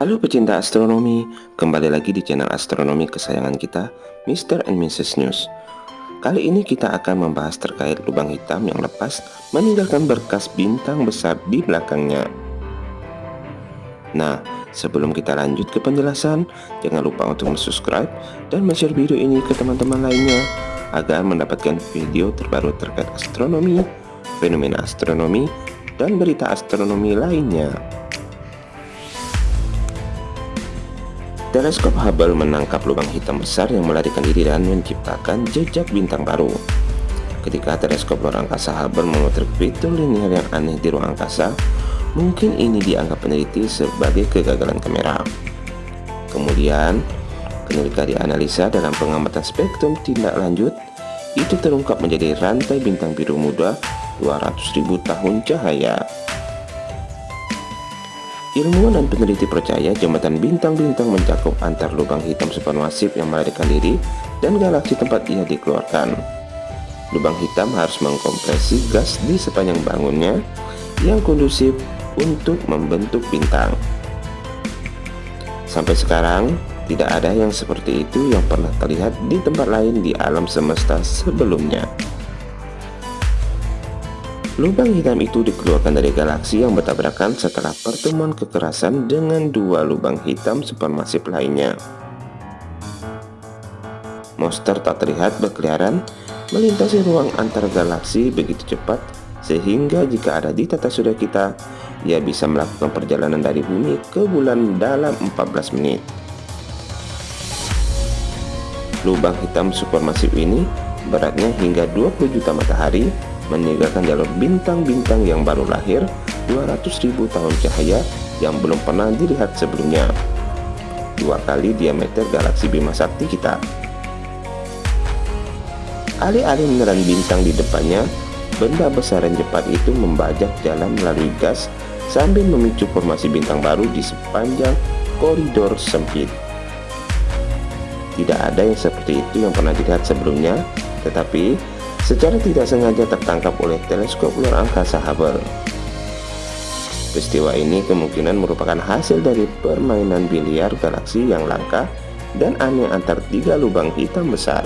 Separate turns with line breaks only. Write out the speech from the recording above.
Halo pecinta astronomi, kembali lagi di channel astronomi kesayangan kita, Mr. and Mrs. News. Kali ini kita akan membahas terkait lubang hitam yang lepas meninggalkan berkas bintang besar di belakangnya. Nah, sebelum kita lanjut ke penjelasan, jangan lupa untuk subscribe dan share video ini ke teman-teman lainnya agar mendapatkan video terbaru terkait astronomi, fenomena astronomi, dan berita astronomi lainnya. Teleskop Hubble menangkap lubang hitam besar yang melarikan diri dan menciptakan jejak bintang baru. Ketika teleskop luar angkasa Hubble memotret fitur linier yang aneh di ruang angkasa, mungkin ini dianggap peneliti sebagai kegagalan kamera. Kemudian, ketika dianalisa dalam pengamatan spektrum tindak lanjut, itu terungkap menjadi rantai bintang biru muda 200.000 tahun cahaya. Ilmuwan dan peneliti percaya jembatan bintang-bintang mencakup antar lubang hitam supermasif yang melarikan diri dan galaksi tempat ia dikeluarkan. Lubang hitam harus mengkompresi gas di sepanjang bangunnya yang kondusif untuk membentuk bintang. Sampai sekarang, tidak ada yang seperti itu yang pernah terlihat di tempat lain di alam semesta sebelumnya. Lubang hitam itu dikeluarkan dari galaksi yang bertabrakan setelah pertemuan kekerasan dengan dua lubang hitam supermasif lainnya. Monster tak terlihat berkeliaran melintasi ruang antar galaksi begitu cepat sehingga jika ada di tata surya kita, ia bisa melakukan perjalanan dari bumi ke bulan dalam 14 menit. Lubang hitam supermasif ini beratnya hingga 20 juta matahari meninggalkan jalur bintang-bintang yang baru lahir 200.000 tahun cahaya yang belum pernah dilihat sebelumnya. Dua kali diameter galaksi Bima Sakti kita. Alih-alih meneran bintang di depannya, benda besar dan cepat itu membajak jalan melalui gas sambil memicu formasi bintang baru di sepanjang koridor sempit. Tidak ada yang seperti itu yang pernah dilihat sebelumnya, tetapi secara tidak sengaja tertangkap oleh teleskop luar angkasa Hubble. Peristiwa ini kemungkinan merupakan hasil dari permainan biliar galaksi yang langka dan aneh antar tiga lubang hitam besar.